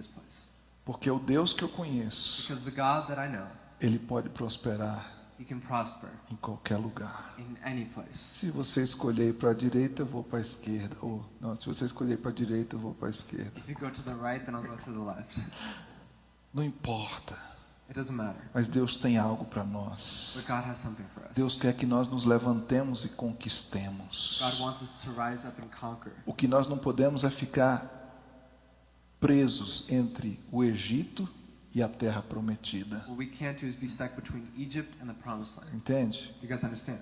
Yourself? Porque o Deus que eu conheço, Because the God that I know, ele pode prosperar He can prosper em qualquer lugar. in any place. Se você escolher para a direita, eu vou para a esquerda. Ou não, se você escolher para a direita, eu vou para a esquerda. Right. Não importa. It doesn't matter. Mas Deus tem algo para nós. But God has something for us. Deus quer que nós nos levantemos e conquistemos. God wants us to rise up and conquer. O que nós não podemos é ficar presos entre o Egito e a terra prometida. What we can't do is be stuck between Egypt and the promised land. Entende? You guys understand?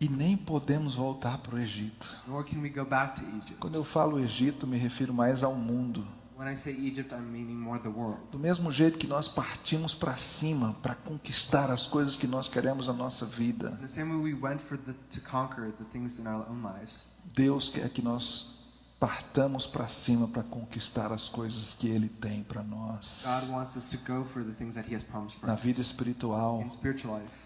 E nem podemos voltar para o Egito. Nor can we go back to Egypt. Quando eu falo Egito, me refiro mais ao mundo. When I say Egypt, I'm meaning more the world. Do mesmo jeito que nós partimos para cima para conquistar as coisas que nós queremos na nossa vida, In the same way we went for the, to conquer the things in our own lives, Deus quer que nós partamos para cima para conquistar as coisas que Ele tem para nós. God wants us to go for the things that He has promised for Na vida espiritual,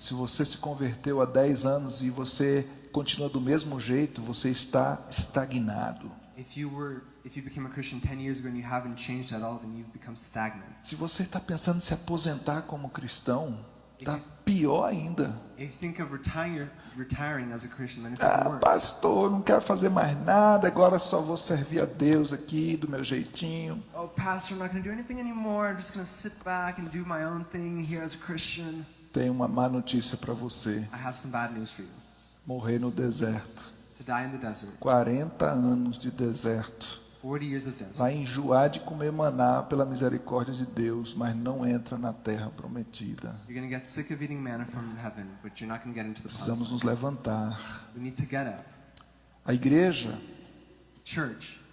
se você se converteu há 10 anos e você continua do mesmo jeito, você está estagnado. If you were, if you became a Christian 10 years ago and you haven't changed at all, then you've become stagnant. Se você está pensando em se aposentar como cristão, está pior ainda. If you think of retiring, retiring as a Christian, then it's Ah, worse. pastor, não quero fazer mais nada, agora só vou servir a Deus aqui do meu jeitinho. Oh, pastor, I'm not going to do anything anymore. I'm just going to sit back and do my own thing here as a Christian. Tenho uma má notícia para você: I have some bad news for you. morrer no deserto. To die in the desert, 40 anos de deserto. 40 years of desert. Vai enjoar de comer maná pela misericórdia de Deus, mas não entra na terra prometida. Precisamos nos levantar. A igreja,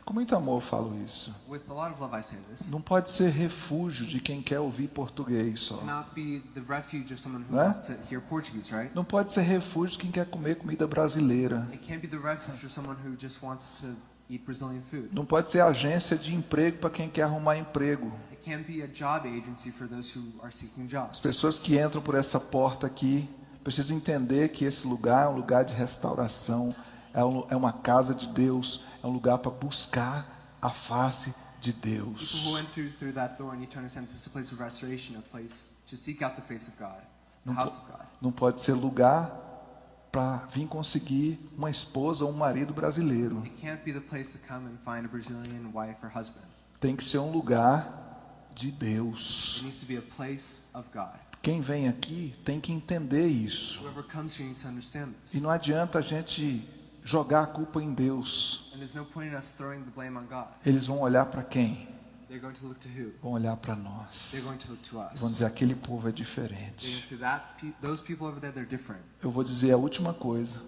com muito amor eu falo isso, não pode ser refúgio de quem quer ouvir português só. Né? Não pode ser refúgio de quem quer comer comida brasileira. Não pode ser agência de emprego para quem quer arrumar emprego. It can't be a job agency for those who are seeking As jobs. pessoas que entram por essa porta aqui precisam entender que esse lugar é um lugar de restauração, é, é uma casa de Deus, é um lugar para buscar a face de People who Deus. went through, through that door need to understand this is a place of restoration, a place to seek out the face of God, the Não, house po- of God. não pode ser lugar para vir conseguir uma esposa ou um marido brasileiro. It can't be the place to come and find a Brazilian wife or husband. Tem que ser um lugar de Deus. Quem vem aqui tem que entender isso. E não adianta a gente jogar a culpa em Deus. Eles vão olhar para quem? They're going to look to who? Vão olhar para nós. They're going to look to us. Vão dizer aquele povo é diferente. say that pe- those people over there, they're different. Eu vou dizer a última coisa.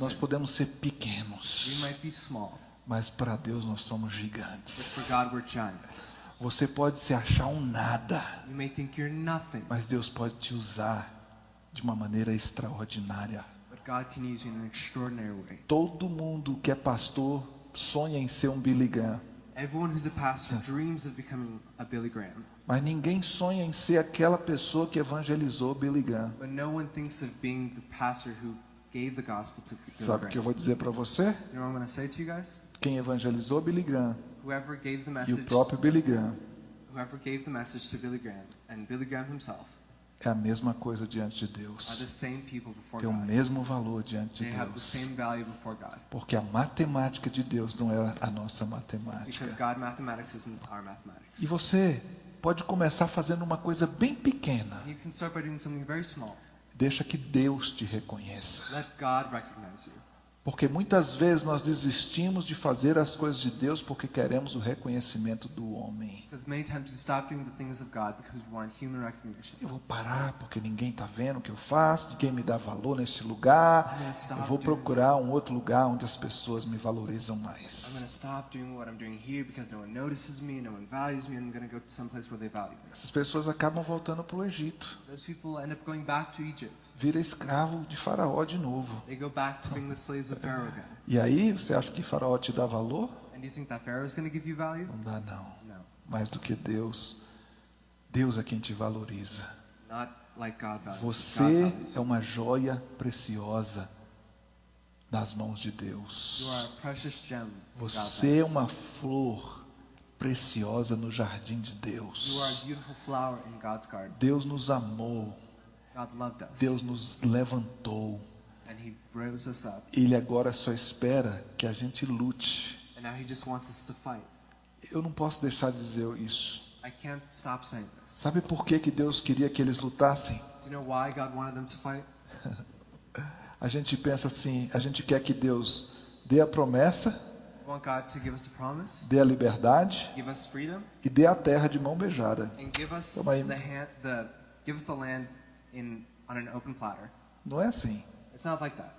Nós podemos ser we pequenos, might be small, mas para Deus nós somos but gigantes. for God we're giants. Você pode se achar um nada, You may think you're nothing, mas Deus pode te usar de uma maneira extraordinária. but God can use you in an extraordinary way. Todo mundo que é pastor sonha em ser um Billy Graham, Everyone who's a pastor dreams of becoming a Billy Graham, mas ninguém sonha em ser aquela pessoa que evangelizou Billy Graham. but no one thinks of being the pastor who gave the gospel to Billy Sabe o que eu vou dizer para você? You know what I'm going to say to you guys? Quem evangelizou Billy Graham Whoever gave the e o próprio Billy Graham whoever gave the message to Billy Graham and Billy Graham himself é a mesma coisa diante de Deus. Tem o mesmo valor diante de Deus. Porque a matemática de Deus não é a nossa matemática. E você pode começar fazendo uma coisa bem pequena. Deixa que Deus te reconheça. Let God recognize you. Porque muitas vezes nós desistimos de fazer as coisas de Deus porque queremos o reconhecimento do homem. Because many times we stop doing the things of God because we want human recognition. Eu vou parar porque ninguém está vendo o que eu faço, ninguém me dá valor neste lugar. Eu vou procurar um outro lugar onde as pessoas me valorizam mais. Essas pessoas acabam voltando para o Egito. Vira escravo de Faraó de novo. They go back to being the slaves of Pharaoh again. E aí, você acha que Faraó te dá valor? And do you think that Pharaoh is going to give you value? Não dá, não. Mais do que Deus. Deus é quem te valoriza. not like Você é you. uma joia preciosa nas mãos de Deus. a precious gem. in God's Você é uma flor preciosa no jardim de Deus. Deus nos amou. Deus nos levantou. And He rose us up. Ele agora só espera que a gente lute. And now He just wants us to fight. Eu não posso deixar de dizer isso. I can't stop saying this. Sabe por que, que Deus queria que eles lutassem? Do you know why God wanted them to fight? A gente pensa assim, a gente quer que Deus dê a promessa, dê a liberdade give us freedom, e dê a terra de mão beijada. and give us Toma aí. In on an open platter. Não é assim. It's not like that.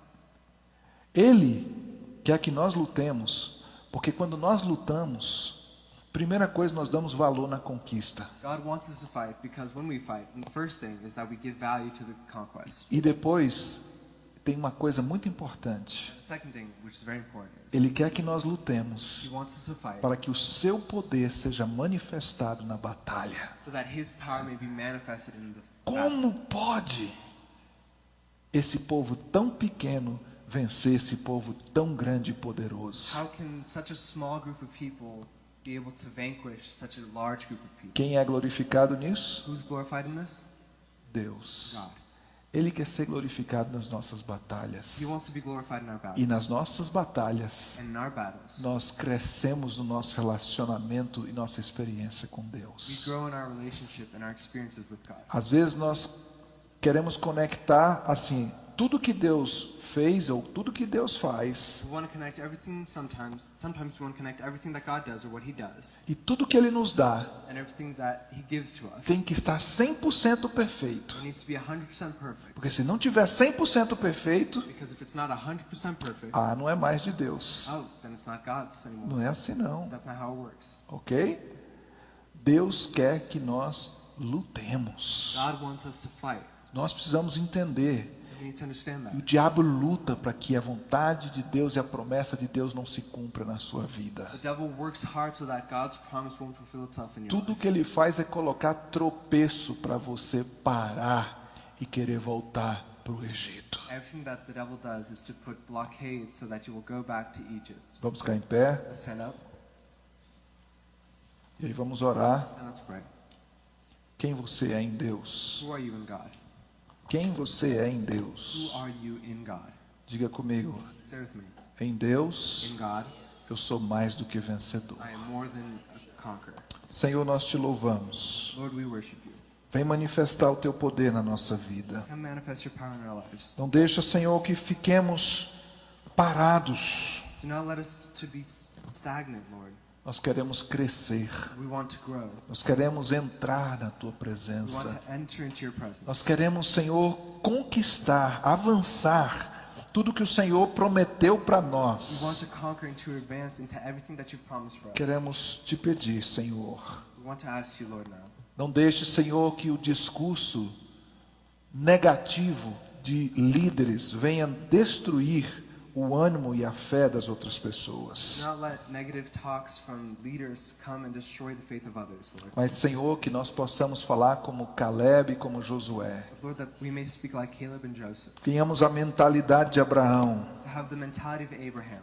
Ele quer que nós lutemos, porque quando nós lutamos, primeira coisa nós damos valor na conquista. God wants us to fight because when we fight, the first thing is that we give value to the conquest. E depois tem uma coisa muito importante. Ele quer que nós lutemos para que o seu poder seja manifestado na batalha. Como pode esse povo tão pequeno vencer esse povo tão grande e poderoso? Quem é glorificado nisso? Deus. Ele quer ser glorificado nas nossas batalhas. E nas nossas batalhas, nós crescemos no nosso relacionamento e nossa experiência com Deus. Às vezes nós queremos conectar assim, tudo que Deus fez ou tudo que Deus faz sometimes. Sometimes does e tudo que ele nos dá us. tem que estar 100% perfeito. It needs to be 100% perfect. Porque se não tiver 100% perfeito, Because if it's not 100% perfect, ah, não é mais de Deus. oh. Não é assim não, ok? Deus quer que nós lutemos. Nós precisamos entender. O diabo luta para que a vontade de Deus e a promessa de Deus não se cumpra na sua vida. Tudo que ele faz é colocar tropeço para você parar e querer voltar para o Egito. Vamos ficar em pé e aí vamos orar. Quem você é em Deus? Quem você é em Deus? Diga comigo. Em Deus, eu sou mais do que vencedor. Senhor, nós te louvamos. Vem manifestar o teu poder na nossa vida. Não deixa, Senhor, que fiquemos parados. Do not let us to be s- stagnant, Lord. Nós queremos crescer. Nós queremos entrar na tua presença. Nós queremos, Senhor, conquistar, avançar tudo que o Senhor prometeu para nós. Queremos te pedir, Senhor. Não deixe, Senhor, que o discurso negativo de líderes venha destruir o ânimo e a fé das outras pessoas. others. Mas, Senhor, que nós possamos falar como Caleb e como Josué. Lord, like. Tenhamos a mentalidade de Abraão.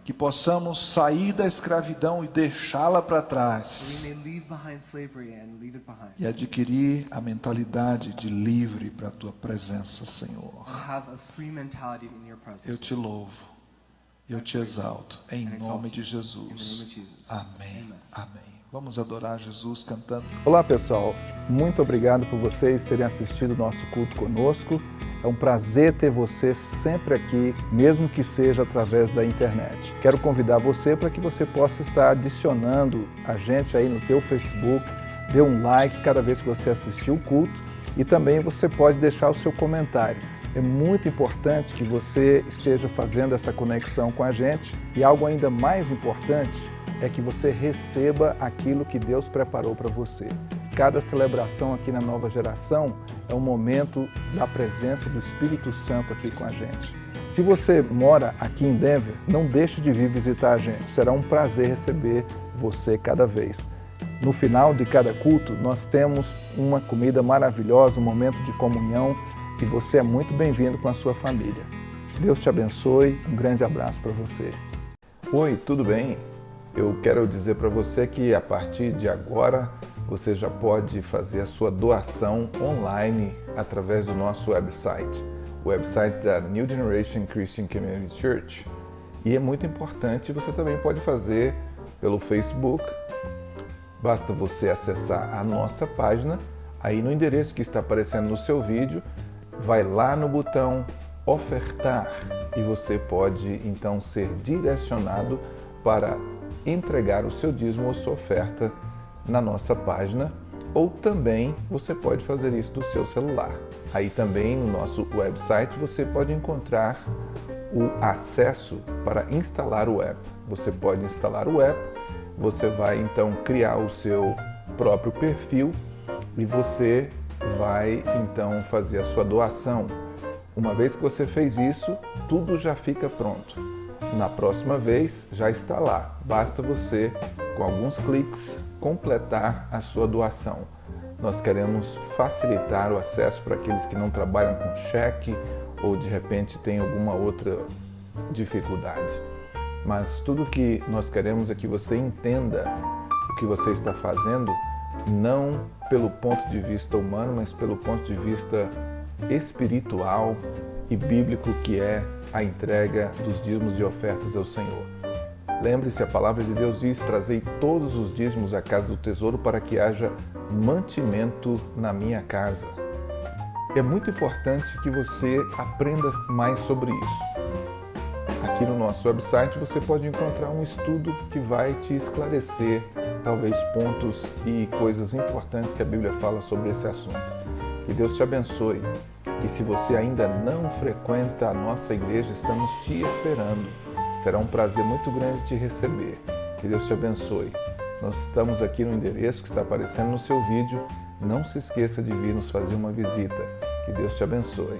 Que possamos sair da escravidão e deixá-la para trás. E adquirir a mentalidade de livre para a tua presença, Senhor. Eu te louvo. Eu te exalto. Em nome de Jesus. Amém. Amém. Vamos adorar Jesus cantando. Olá pessoal, muito obrigado por vocês terem assistido o nosso culto conosco. É um prazer ter você sempre aqui, mesmo que seja através da internet. Quero convidar você para que você possa estar adicionando a gente aí no teu Facebook, dê um like cada vez que você assistir o culto e também você pode deixar o seu comentário. É muito importante que você esteja fazendo essa conexão com a gente e algo ainda mais importante é que você receba aquilo que Deus preparou para você. Cada celebração aqui na nova geração é um momento da presença do Espírito Santo aqui com a gente. Se você mora aqui em Denver, não deixe de vir visitar a gente. Será um prazer receber você cada vez. No final de cada culto, nós temos uma comida maravilhosa, um momento de comunhão e você é muito bem-vindo com a sua família. Deus te abençoe, um grande abraço para você. Oi, tudo bem? Eu quero dizer para você que a partir de agora você já pode fazer a sua doação online através do nosso website, o website da New Generation Christian Community Church. E é muito importante, você também pode fazer pelo Facebook. Basta você acessar a nossa página, aí no endereço que está aparecendo no seu vídeo, vai lá no botão ofertar e você pode então ser direcionado para entregar o seu dízimo ou sua oferta na nossa página ou também você pode fazer isso do seu celular. Aí também no nosso website você pode encontrar o acesso para instalar o app. Você pode instalar o app, você vai então criar o seu próprio perfil e você vai então fazer a sua doação. Uma vez que você fez isso, tudo já fica pronto. Na próxima vez já está lá, basta você, com alguns cliques, completar a sua doação. Nós queremos facilitar o acesso para aqueles que não trabalham com cheque ou de repente têm alguma outra dificuldade. Mas tudo que nós queremos é que você entenda o que você está fazendo, não pelo ponto de vista humano, mas pelo ponto de vista espiritual e bíblico que é a entrega dos dízimos e ofertas ao Senhor. Lembre-se, a palavra de Deus diz: Trazei todos os dízimos à casa do tesouro para que haja mantimento na minha casa. É muito importante que você aprenda mais sobre isso. Aqui no nosso website você pode encontrar um estudo que vai te esclarecer talvez pontos e coisas importantes que a Bíblia fala sobre esse assunto. Que Deus te abençoe. E se você ainda não frequenta a nossa igreja, estamos te esperando. Será um prazer muito grande te receber. Que Deus te abençoe. Nós estamos aqui no endereço que está aparecendo no seu vídeo. Não se esqueça de vir nos fazer uma visita. Que Deus te abençoe.